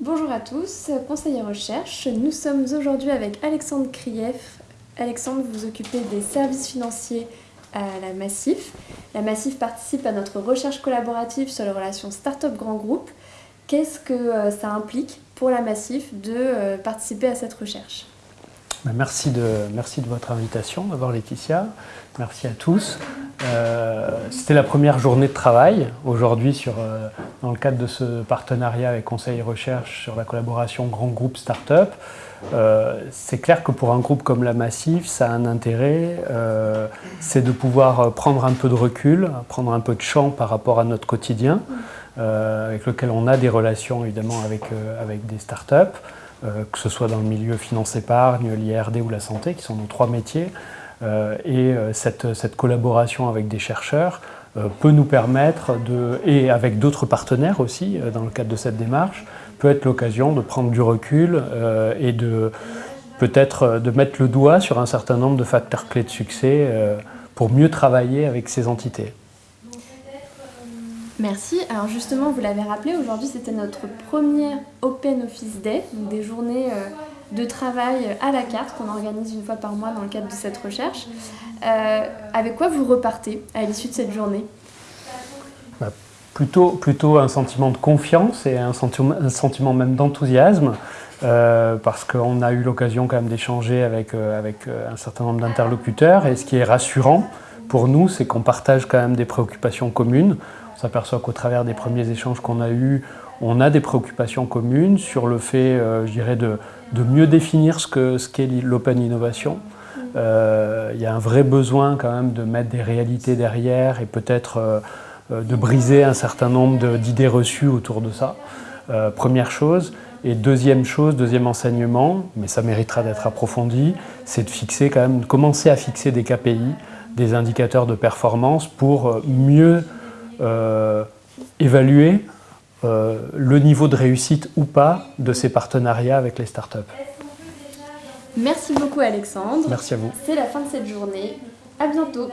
Bonjour à tous, conseiller recherche. Nous sommes aujourd'hui avec Alexandre Krief. Alexandre, vous occupez des services financiers à la Massif. La Massif participe à notre recherche collaborative sur les relations start-up grand groupe. Qu'est-ce que euh, ça implique pour la Massif de euh, participer à cette recherche? Ben, merci de, votre invitation, d'abord Laetitia. Merci à tous. Euh, c'était la première journée de travail aujourd'hui euh, dans le cadre de ce partenariat avec Conseil Recherche sur la collaboration grand groupe start-up. Euh, c'est clair que pour un groupe comme la Massif, ça a un intérêt, c'est de pouvoir prendre un peu de recul, prendre un peu de champ par rapport à notre quotidien, avec lequel on a des relations évidemment avec, avec des start-up, que ce soit dans le milieu finance-épargne, l'IRD ou la santé, qui sont nos trois métiers. Euh, et euh, cette, collaboration avec des chercheurs euh, peut nous permettre, de, et avec d'autres partenaires aussi dans le cadre de cette démarche, peut être l'occasion de prendre du recul et de peut-être de mettre le doigt sur un certain nombre de facteurs clés de succès pour mieux travailler avec ces entités. Merci. Alors justement, vous l'avez rappelé, aujourd'hui c'était notre premier Open Office Day, donc des journées de travail à la carte qu'on organise une fois par mois dans le cadre de cette recherche. Euh, avec quoi vous repartez à l'issue de cette journée? Bah, plutôt, plutôt un sentiment de confiance et un sentiment, un sentiment même d'enthousiasme. Euh, parce qu'on a eu l'occasion quand même d'échanger avec, euh, avec un certain nombre d'interlocuteurs et ce qui est rassurant pour nous, c'est qu'on partage quand même des préoccupations communes. On s'aperçoit qu'au travers des premiers échanges qu'on a eus, on a des préoccupations communes sur le fait, je dirais, de, mieux définir ce qu'est l'open innovation. Euh, il y a un vrai besoin quand même de mettre des réalités derrière et peut-être euh, euh, de briser un certain nombre d'idées reçues autour de ça. première chose. Et deuxième chose, deuxième enseignement, mais ça méritera d'être approfondi, c'est de fixer quand même, commencer à fixer des KPI, des indicateurs de performance pour mieux évaluer euh, le niveau de réussite ou pas de ces partenariats avec les startups. Merci beaucoup Alexandre. Merci à vous. C'est la fin de cette journée. À bientôt.